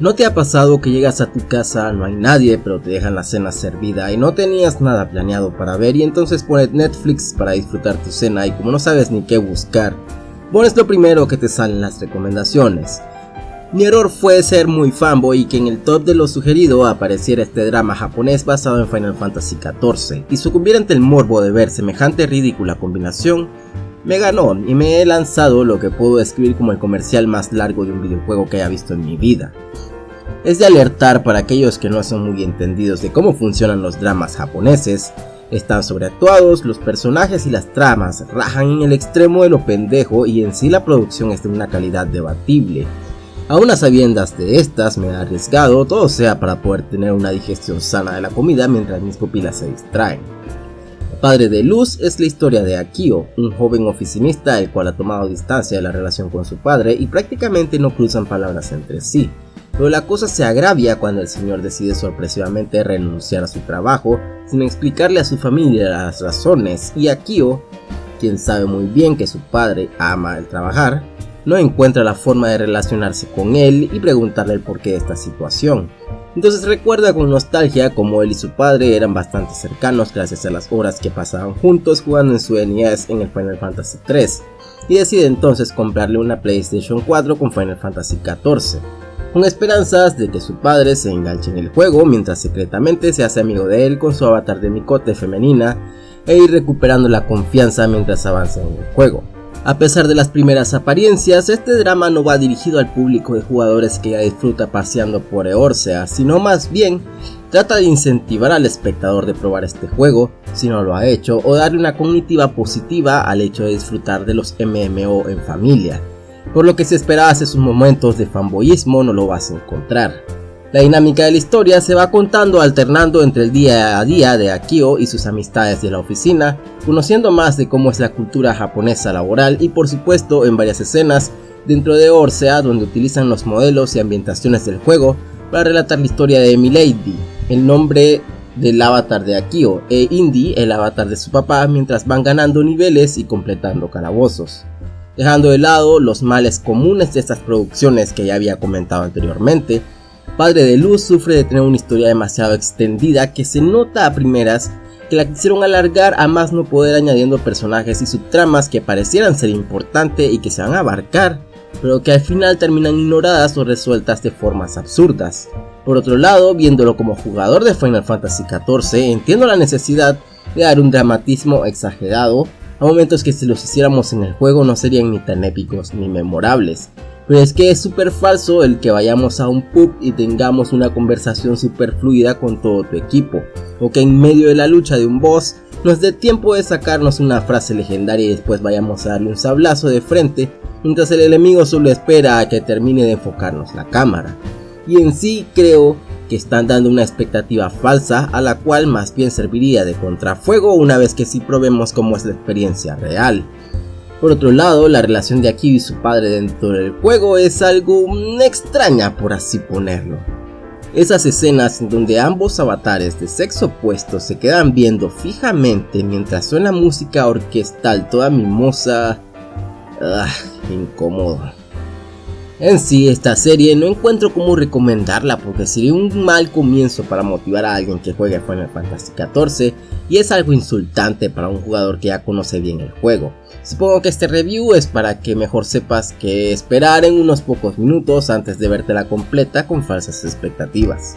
¿No te ha pasado que llegas a tu casa, no hay nadie, pero te dejan la cena servida y no tenías nada planeado para ver y entonces pones Netflix para disfrutar tu cena y como no sabes ni qué buscar, pones lo primero que te salen las recomendaciones? Mi error fue ser muy fanboy y que en el top de lo sugerido apareciera este drama japonés basado en Final Fantasy XIV y sucumbir ante el morbo de ver semejante ridícula combinación me ganó y me he lanzado lo que puedo describir como el comercial más largo de un videojuego que haya visto en mi vida es de alertar para aquellos que no son muy entendidos de cómo funcionan los dramas japoneses. Están sobreactuados, los personajes y las tramas rajan en el extremo de lo pendejo y en sí la producción es de una calidad debatible. A sabiendas de estas, me he arriesgado, todo sea para poder tener una digestión sana de la comida mientras mis pupilas se distraen. Padre de Luz es la historia de Akio, un joven oficinista el cual ha tomado distancia de la relación con su padre y prácticamente no cruzan palabras entre sí. Pero la cosa se agravia cuando el señor decide sorpresivamente renunciar a su trabajo sin explicarle a su familia las razones y Akio, quien sabe muy bien que su padre ama el trabajar, no encuentra la forma de relacionarse con él y preguntarle el porqué de esta situación. Entonces recuerda con nostalgia como él y su padre eran bastante cercanos gracias a las horas que pasaban juntos jugando en su NES en el Final Fantasy 3 y decide entonces comprarle una PlayStation 4 con Final Fantasy 14 con esperanzas de que su padre se enganche en el juego mientras secretamente se hace amigo de él con su avatar de micote femenina e ir recuperando la confianza mientras avanza en el juego. A pesar de las primeras apariencias, este drama no va dirigido al público de jugadores que ya disfruta paseando por Eorsea, sino más bien trata de incentivar al espectador de probar este juego, si no lo ha hecho, o darle una cognitiva positiva al hecho de disfrutar de los MMO en familia por lo que si esperabas esos momentos de fanboyismo no lo vas a encontrar. La dinámica de la historia se va contando alternando entre el día a día de Akio y sus amistades de la oficina, conociendo más de cómo es la cultura japonesa laboral y por supuesto en varias escenas dentro de Orsea donde utilizan los modelos y ambientaciones del juego para relatar la historia de Milady, el nombre del avatar de Akio, e Indy, el avatar de su papá, mientras van ganando niveles y completando calabozos dejando de lado los males comunes de estas producciones que ya había comentado anteriormente. Padre de Luz sufre de tener una historia demasiado extendida que se nota a primeras que la quisieron alargar a más no poder añadiendo personajes y subtramas que parecieran ser importantes y que se van a abarcar, pero que al final terminan ignoradas o resueltas de formas absurdas. Por otro lado, viéndolo como jugador de Final Fantasy XIV, entiendo la necesidad de dar un dramatismo exagerado a momentos que si los hiciéramos en el juego no serían ni tan épicos ni memorables. Pero es que es súper falso el que vayamos a un pub y tengamos una conversación súper fluida con todo tu equipo, o que en medio de la lucha de un boss nos dé tiempo de sacarnos una frase legendaria y después vayamos a darle un sablazo de frente, mientras el enemigo solo espera a que termine de enfocarnos la cámara. Y en sí creo que están dando una expectativa falsa a la cual más bien serviría de contrafuego una vez que sí probemos cómo es la experiencia real. Por otro lado, la relación de Akio y su padre dentro del juego es algo extraña por así ponerlo. Esas escenas en donde ambos avatares de sexo opuesto se quedan viendo fijamente mientras suena música orquestal toda mimosa... Ah, incómodo. En sí, esta serie no encuentro cómo recomendarla porque sería un mal comienzo para motivar a alguien que juegue Final Fantasy XIV y es algo insultante para un jugador que ya conoce bien el juego. Supongo que este review es para que mejor sepas que esperar en unos pocos minutos antes de verte la completa con falsas expectativas.